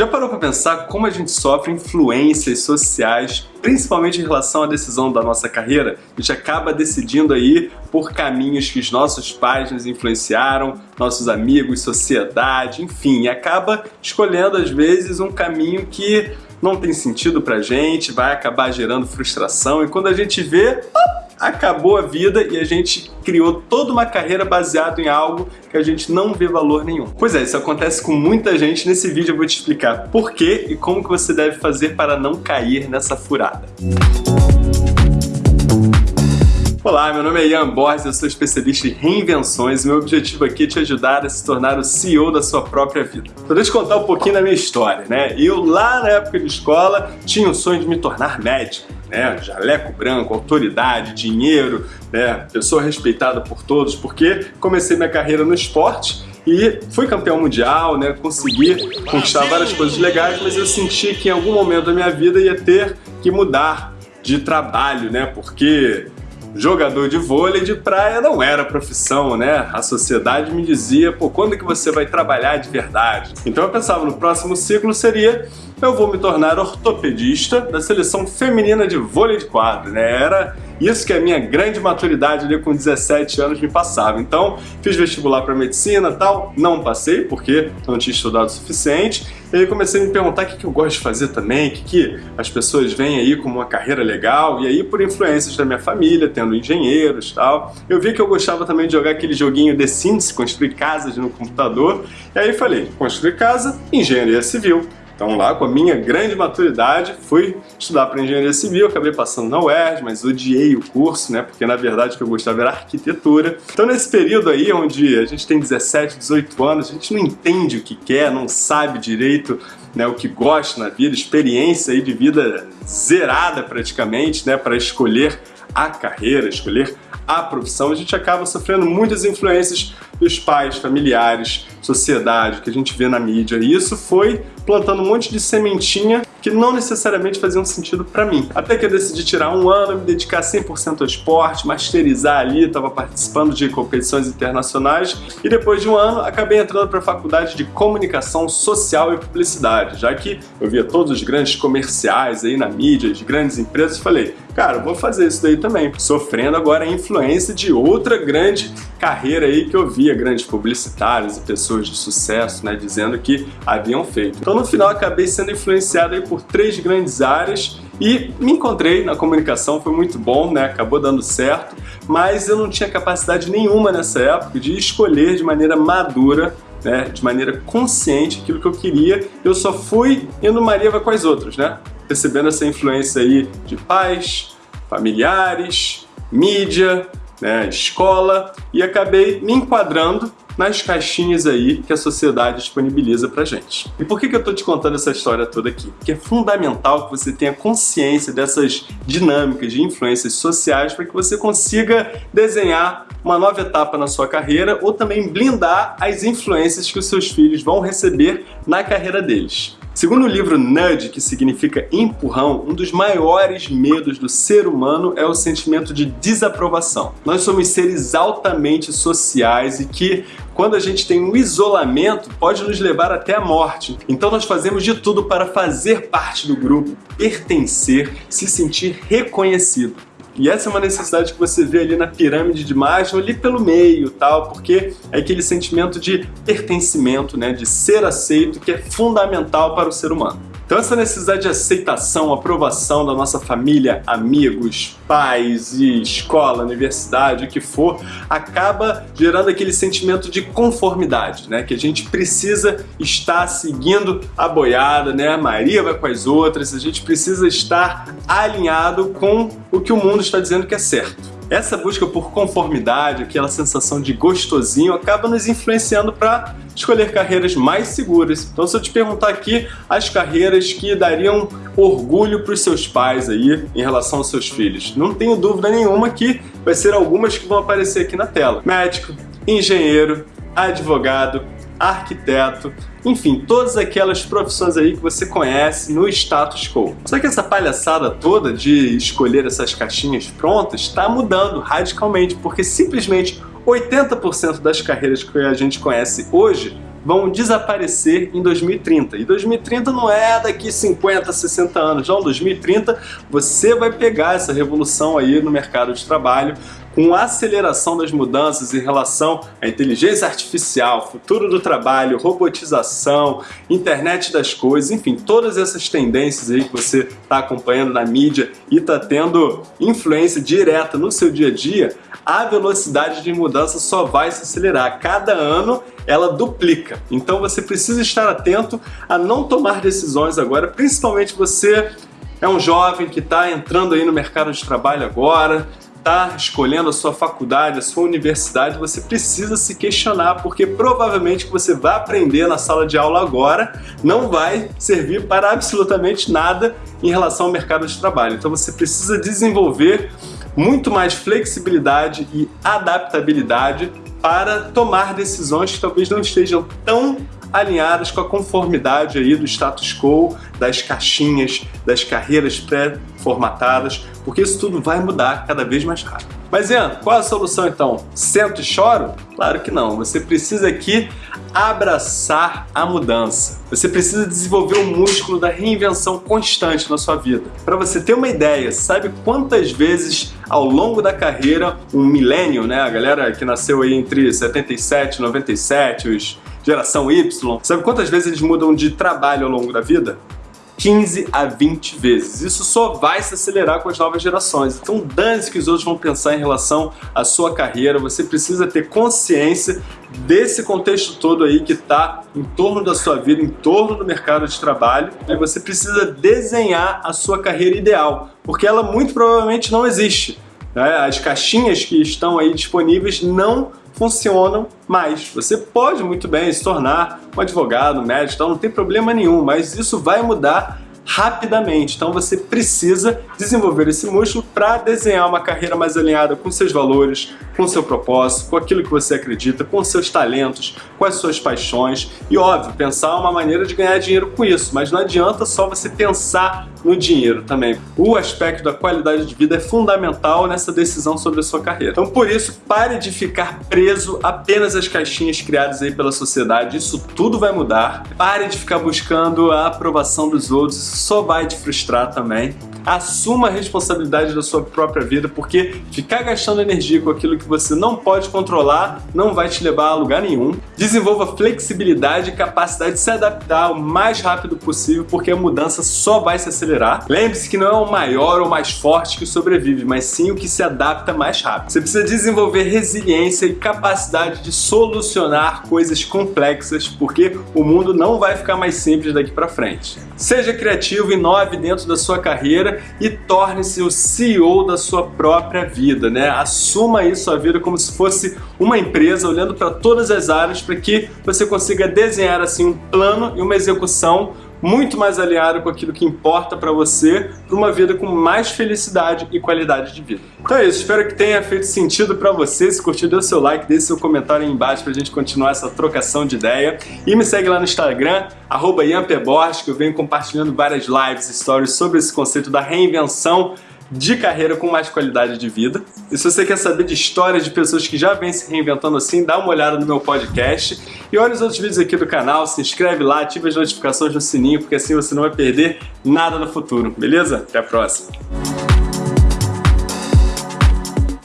Já parou para pensar como a gente sofre influências sociais, principalmente em relação à decisão da nossa carreira? A gente acaba decidindo aí por caminhos que os nossos pais nos influenciaram, nossos amigos, sociedade, enfim, acaba escolhendo às vezes um caminho que não tem sentido pra gente, vai acabar gerando frustração e quando a gente vê, acabou a vida e a gente criou toda uma carreira baseada em algo que a gente não vê valor nenhum. Pois é, isso acontece com muita gente. Nesse vídeo eu vou te explicar por quê e como que você deve fazer para não cair nessa furada. Olá, meu nome é Ian Borges, eu sou especialista em reinvenções e meu objetivo aqui é te ajudar a se tornar o CEO da sua própria vida. Então deixa eu contar um pouquinho da minha história, né? Eu lá na época de escola tinha o sonho de me tornar médico né? Jaleco branco, autoridade, dinheiro, né? Pessoa respeitada por todos, porque comecei minha carreira no esporte e fui campeão mundial, né? Consegui conquistar várias coisas legais, mas eu senti que em algum momento da minha vida ia ter que mudar de trabalho, né? Porque jogador de vôlei de praia não era profissão, né? A sociedade me dizia, pô, quando que você vai trabalhar de verdade? Então eu pensava no próximo ciclo seria eu vou me tornar ortopedista da seleção feminina de vôlei de quadro, né? Era isso que a minha grande maturidade ali com 17 anos me passava. Então, fiz vestibular para medicina tal, não passei porque não tinha estudado o suficiente. E aí comecei a me perguntar o que, que eu gosto de fazer também, o que, que as pessoas veem aí como uma carreira legal. E aí, por influências da minha família, tendo engenheiros tal, eu vi que eu gostava também de jogar aquele joguinho The Sims, construir casas no computador. E aí falei, construir casa, engenharia civil. Então lá, com a minha grande maturidade, fui estudar para engenharia civil, acabei passando na UERJ, mas odiei o curso, né? Porque na verdade o que eu gostava era arquitetura. Então nesse período aí, onde a gente tem 17, 18 anos, a gente não entende o que quer, não sabe direito né, o que gosta na vida, experiência aí de vida zerada praticamente, né? Para escolher a carreira, escolher a profissão, a gente acaba sofrendo muitas influências dos pais, familiares, sociedade, que a gente vê na mídia. E isso foi plantando um monte de sementinha que não necessariamente faziam sentido para mim. Até que eu decidi tirar um ano, me dedicar 100% ao esporte, masterizar ali, estava participando de competições internacionais e depois de um ano acabei entrando para a faculdade de comunicação social e publicidade, já que eu via todos os grandes comerciais aí na mídia, de grandes empresas, falei, cara, vou fazer isso daí também, sofrendo agora a influência de outra grande carreira aí que eu via grandes publicitários e pessoas de sucesso, né, dizendo que haviam feito. Então no final acabei sendo influenciado aí por três grandes áreas e me encontrei na comunicação, foi muito bom, né, acabou dando certo, mas eu não tinha capacidade nenhuma nessa época de escolher de maneira madura né, de maneira consciente aquilo que eu queria, eu só fui indo Maria vai com as outras, né? Recebendo essa influência aí de pais, familiares, mídia, né, escola, e acabei me enquadrando nas caixinhas aí que a sociedade disponibiliza pra gente. E por que, que eu tô te contando essa história toda aqui? Porque é fundamental que você tenha consciência dessas dinâmicas de influências sociais para que você consiga desenhar uma nova etapa na sua carreira ou também blindar as influências que os seus filhos vão receber na carreira deles. Segundo o livro Nudge, que significa empurrão, um dos maiores medos do ser humano é o sentimento de desaprovação. Nós somos seres altamente sociais e que, quando a gente tem um isolamento, pode nos levar até a morte. Então nós fazemos de tudo para fazer parte do grupo, pertencer, se sentir reconhecido. E essa é uma necessidade que você vê ali na pirâmide de Maslow, ali pelo meio, tal, porque é aquele sentimento de pertencimento, né, de ser aceito, que é fundamental para o ser humano. Então essa necessidade de aceitação, aprovação da nossa família, amigos, pais e escola, universidade, o que for, acaba gerando aquele sentimento de conformidade, né? Que a gente precisa estar seguindo a boiada, né? A Maria vai com as outras, a gente precisa estar alinhado com o que o mundo está dizendo que é certo. Essa busca por conformidade, aquela sensação de gostosinho, acaba nos influenciando para escolher carreiras mais seguras. Então se eu te perguntar aqui as carreiras que dariam orgulho para os seus pais aí em relação aos seus filhos, não tenho dúvida nenhuma que vai ser algumas que vão aparecer aqui na tela. Médico, engenheiro, advogado, arquiteto, enfim, todas aquelas profissões aí que você conhece no status quo. Só que essa palhaçada toda de escolher essas caixinhas prontas está mudando radicalmente, porque simplesmente 80% das carreiras que a gente conhece hoje vão desaparecer em 2030. E 2030 não é daqui 50, 60 anos, não. 2030 você vai pegar essa revolução aí no mercado de trabalho com a aceleração das mudanças em relação à inteligência artificial, futuro do trabalho, robotização, internet das coisas, enfim, todas essas tendências aí que você está acompanhando na mídia e está tendo influência direta no seu dia a dia, a velocidade de mudança só vai se acelerar. Cada ano ela duplica. Então você precisa estar atento a não tomar decisões agora, principalmente você é um jovem que está entrando aí no mercado de trabalho agora, está escolhendo a sua faculdade, a sua universidade, você precisa se questionar, porque provavelmente o que você vai aprender na sala de aula agora não vai servir para absolutamente nada em relação ao mercado de trabalho. Então você precisa desenvolver muito mais flexibilidade e adaptabilidade para tomar decisões que talvez não estejam tão alinhadas com a conformidade aí do status quo, das caixinhas, das carreiras pré-formatadas, porque isso tudo vai mudar cada vez mais rápido. Mas Ian, qual a solução então? Sento e choro? Claro que não. Você precisa aqui abraçar a mudança. Você precisa desenvolver o músculo da reinvenção constante na sua vida. Para você ter uma ideia, sabe quantas vezes ao longo da carreira um milênio, né, a galera que nasceu aí entre 77 e 97, os geração Y, sabe quantas vezes eles mudam de trabalho ao longo da vida? 15 a 20 vezes. Isso só vai se acelerar com as novas gerações. Então dane-se que os outros vão pensar em relação à sua carreira, você precisa ter consciência desse contexto todo aí que está em torno da sua vida, em torno do mercado de trabalho, e você precisa desenhar a sua carreira ideal, porque ela muito provavelmente não existe. Né? As caixinhas que estão aí disponíveis não funcionam mais. Você pode muito bem se tornar um advogado, um médico, então não tem problema nenhum, mas isso vai mudar rapidamente. Então você precisa desenvolver esse músculo para desenhar uma carreira mais alinhada com seus valores, com seu propósito, com aquilo que você acredita, com seus talentos, com as suas paixões e, óbvio, pensar uma maneira de ganhar dinheiro com isso, mas não adianta só você pensar no dinheiro também. O aspecto da qualidade de vida é fundamental nessa decisão sobre a sua carreira. Então, por isso, pare de ficar preso apenas às caixinhas criadas aí pela sociedade. Isso tudo vai mudar. Pare de ficar buscando a aprovação dos outros. Isso só vai te frustrar também. Assuma a responsabilidade da sua própria vida, porque ficar gastando energia com aquilo que você não pode controlar não vai te levar a lugar nenhum. Desenvolva flexibilidade e capacidade de se adaptar o mais rápido possível, porque a mudança só vai se acelerar. Lembre-se que não é o maior ou mais forte que sobrevive, mas sim o que se adapta mais rápido. Você precisa desenvolver resiliência e capacidade de solucionar coisas complexas, porque o mundo não vai ficar mais simples daqui para frente. Seja criativo, inove dentro da sua carreira e torne-se o CEO da sua própria vida, né? Assuma aí sua vida como se fosse uma empresa, olhando para todas as áreas para que você consiga desenhar assim um plano e uma execução muito mais alinhado com aquilo que importa para você, para uma vida com mais felicidade e qualidade de vida. Então é isso, espero que tenha feito sentido para você. Se curtiu, dê o seu like, deixe seu comentário aí embaixo para a gente continuar essa trocação de ideia. E me segue lá no Instagram, arroba que eu venho compartilhando várias lives, stories sobre esse conceito da reinvenção de carreira com mais qualidade de vida. E se você quer saber de histórias de pessoas que já vêm se reinventando assim, dá uma olhada no meu podcast e olha os outros vídeos aqui do canal, se inscreve lá, ativa as notificações no sininho, porque assim você não vai perder nada no futuro, beleza? Até a próxima!